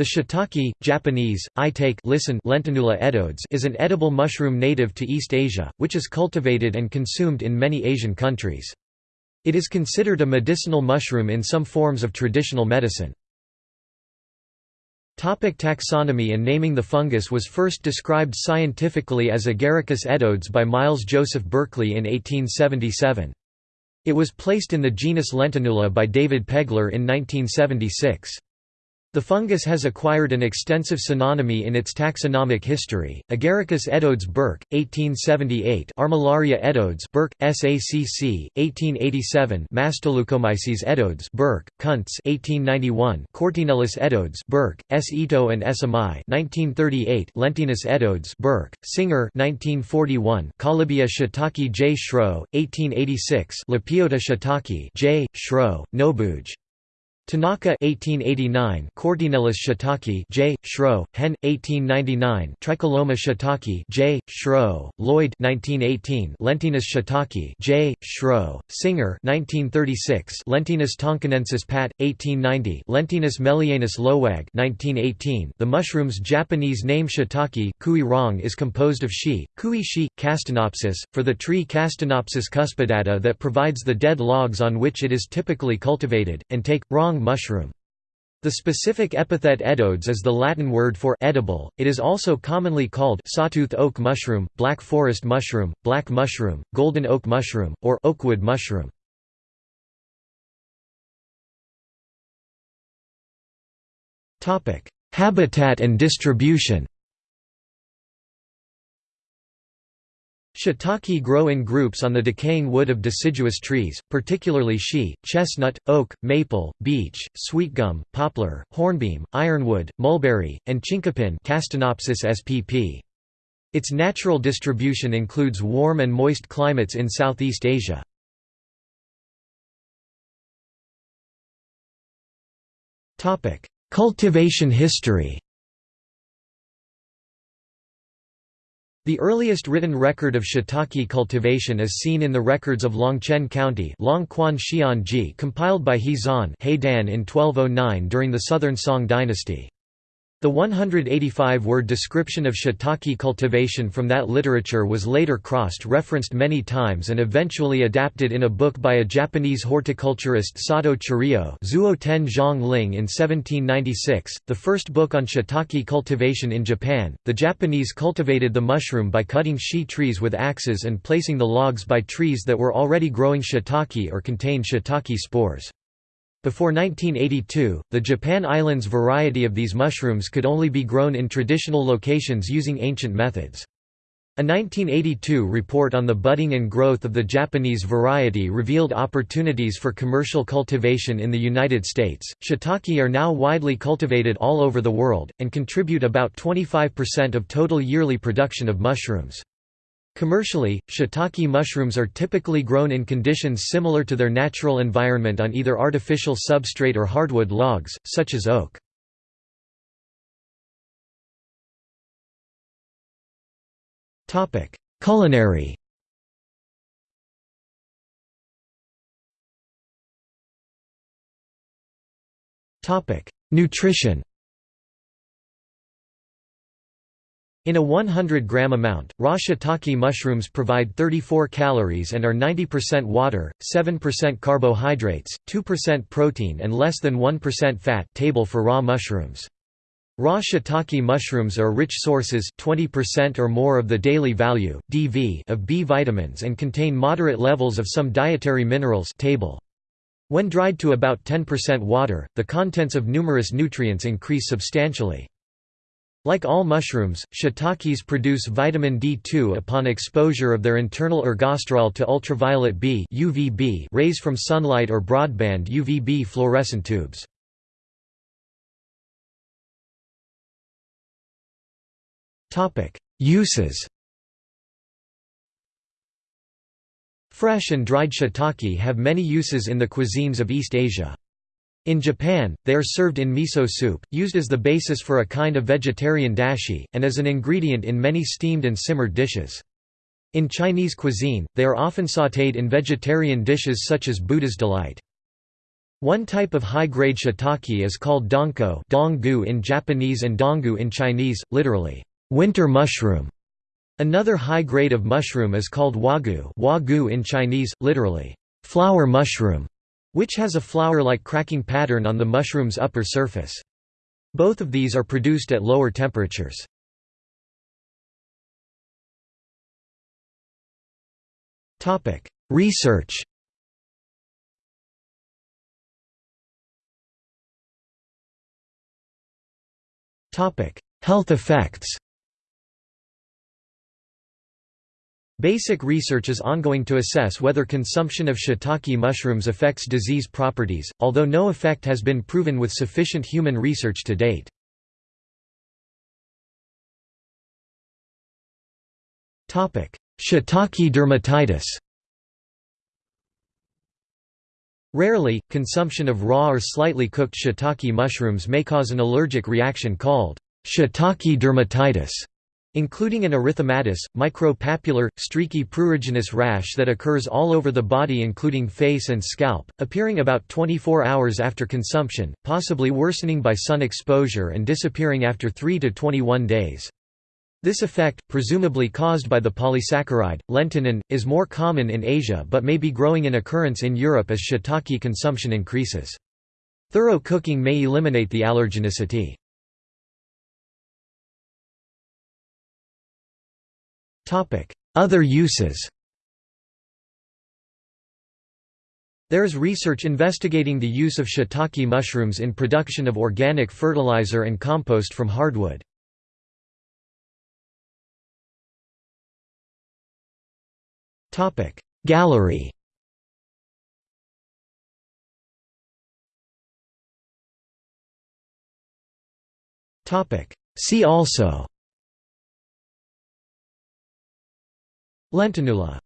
The shiitake, Japanese, itake listen Lentinula edodes is an edible mushroom native to East Asia, which is cultivated and consumed in many Asian countries. It is considered a medicinal mushroom in some forms of traditional medicine. Topic taxonomy and naming The fungus was first described scientifically as Agaricus edodes by Miles Joseph Berkeley in 1877. It was placed in the genus Lentinula by David Pegler in 1976. The fungus has acquired an extensive synonymy in its taxonomic history. Agaricus edodes Burke, 1878. Armillaria edodes Burke, SACC, 1887. Mastoleucomyces edodes Burke, Kuntz, 1891. Cortinellus edodes Burke, S. Ito and SMI, 1938. Lentinus edodes Burke, Singer, 1941. Collybia shiitake J. Schroe, 1886. Lepiota shiitake J. Schroe, Nobuge. Tanaka 1889, Cortinellus shiitake J. Schroe, Hen. 1899, Tricholoma shiitake J. Schroe, Lloyd 1918, Lentinus shiitake J. Schroe, Singer 1936, Lentinus tonkinensis Pat. 1890, Lentinus mellianus Lohwag 1918. The mushroom's Japanese name shiitake kui rong is composed of shi, kui shi, castanopsis, for the tree Castanopsis cuspidata that provides the dead logs on which it is typically cultivated, and take, rong mushroom. The specific epithet edodes is the Latin word for edible. It is also commonly called sawtooth oak mushroom, black forest mushroom, black mushroom, golden oak mushroom, or oakwood mushroom. Habitat and distribution. Shiitake grow in groups on the decaying wood of deciduous trees, particularly shi, chestnut, oak, maple, beech, sweetgum, poplar, hornbeam, ironwood, mulberry, and chinkapin Castanopsis spp. Its natural distribution includes warm and moist climates in Southeast Asia. Cultivation history The earliest written record of shiitake cultivation is seen in the records of Longchen County compiled by He Zhan in 1209 during the Southern Song dynasty. The 185-word description of shiitake cultivation from that literature was later crossed-referenced many times and eventually adapted in a book by a Japanese horticulturist Sato Chirio Zuo Zhang Ling in 1796, the first book on shiitake cultivation in Japan. The Japanese cultivated the mushroom by cutting shi trees with axes and placing the logs by trees that were already growing shiitake or contained shiitake spores. Before 1982, the Japan Islands variety of these mushrooms could only be grown in traditional locations using ancient methods. A 1982 report on the budding and growth of the Japanese variety revealed opportunities for commercial cultivation in the United States. Shiitake are now widely cultivated all over the world, and contribute about 25% of total yearly production of mushrooms. Commercially, shiitake mushrooms are typically grown in conditions similar to their natural environment on either artificial substrate or hardwood logs, such as oak. Culinary Nutrition In a 100-gram amount, raw shiitake mushrooms provide 34 calories and are 90% water, 7% carbohydrates, 2% protein and less than 1% fat table for raw mushrooms. Raw shiitake mushrooms are rich sources 20% or more of the daily value DV of B vitamins and contain moderate levels of some dietary minerals table. When dried to about 10% water, the contents of numerous nutrients increase substantially. Like all mushrooms, shiitakes produce vitamin D2 upon exposure of their internal ergosterol to ultraviolet B UVB rays from sunlight or broadband UVB fluorescent tubes. Uses Fresh and dried shiitake have many uses in the cuisines of East Asia. In Japan, they are served in miso soup, used as the basis for a kind of vegetarian dashi, and as an ingredient in many steamed and simmered dishes. In Chinese cuisine, they are often sautéed in vegetarian dishes such as Buddha's delight. One type of high-grade shiitake is called donko donggu in Japanese and donggu in Chinese, literally, winter mushroom. Another high grade of mushroom is called huagu huagu in Chinese, literally, flower mushroom, which has a flower-like cracking pattern on the mushroom's upper surface. Both of these are produced at lower temperatures. Research Health effects Basic research is ongoing to assess whether consumption of shiitake mushrooms affects disease properties, although no effect has been proven with sufficient human research to date. Shiitake dermatitis Rarely, consumption of raw or slightly cooked shiitake mushrooms may cause an allergic reaction called shiitake dermatitis, including an erythematous, micropapular, streaky pruriginous rash that occurs all over the body including face and scalp, appearing about 24 hours after consumption, possibly worsening by sun exposure and disappearing after 3 to 21 days. This effect, presumably caused by the polysaccharide, lentinan, is more common in Asia but may be growing in occurrence in Europe as shiitake consumption increases. Thorough cooking may eliminate the allergenicity. Other uses. There is research investigating the use of shiitake mushrooms in production of organic fertilizer and compost from hardwood. Gallery. See also Lentinula